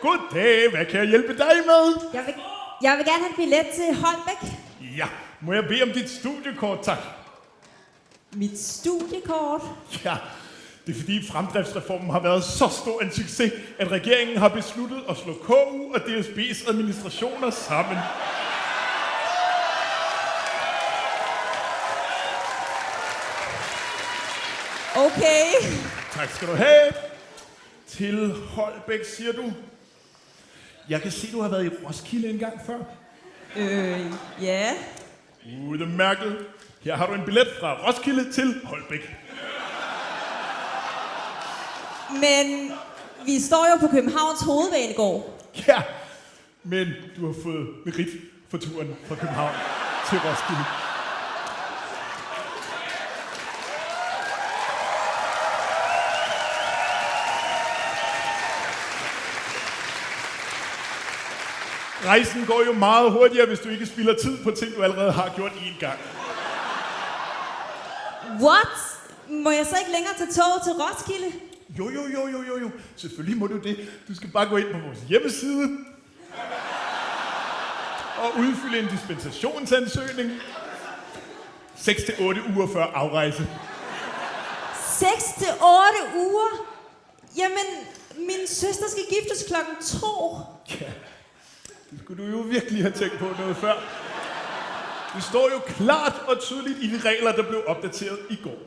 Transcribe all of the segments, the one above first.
Goddag, hvad kan jeg hjælpe dig med? Jeg vil, jeg vil gerne have en billet til Holbæk. Ja, må jeg bede om dit studiekort, tak? Mit studiekort. Ja, det er fordi fremdriftsreformen har været så stor en succes, at regeringen har besluttet at slå KU og DSB's administrationer sammen. Okay. Tak skal du have. Til Holbæk, siger du. Jeg kan se, du har været i Roskilde en gang før. Øh, ja. Udmærket. Her har du en billet fra Roskilde til Holbæk. Men vi står jo på Københavns Hovedbanegård. Ja, men du har fået merit for turen fra København til Roskilde. Rejsen går jo meget hurtigere, hvis du ikke spilder tid på ting, du allerede har gjort én gang. What? Må jeg så ikke længere tage toget til Roskilde? Jo, jo, jo, jo, jo, jo. Selvfølgelig må du det. Du skal bare gå ind på vores hjemmeside og udfylde en dispensationsansøgning 6-8 uger før afrejse. 6 til 8 uger? Jamen, min søster skal giftes klokken 2. Ja, det skulle du jo virkelig have tænkt på noget før. Det står jo klart og tydeligt i de regler, der blev opdateret i går.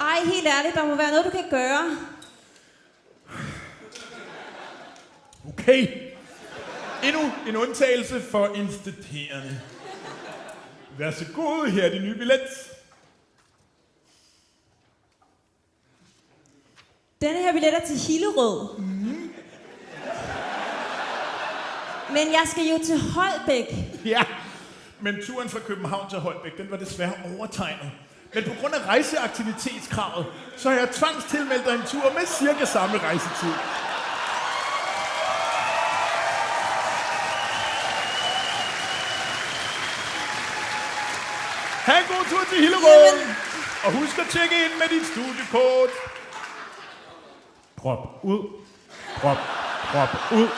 Ej, helt ærligt, der må være noget, du kan gøre. Okay. Endnu en undtagelse for instituerende. Vær så god, her er din nye billet. Denne her billet er til Hillerød. Men jeg skal jo til Holbæk. Ja, men turen fra København til Holbæk, den var desværre overtegnet. Men på grund af rejseaktivitetskravet, så har jeg tvangstilmeldt dig en tur med cirka samme rejsetid. Ha' en god tur til Hillerød! Og husk at tjekke ind med dit studiekort. Prop ud. Prop, prop ud.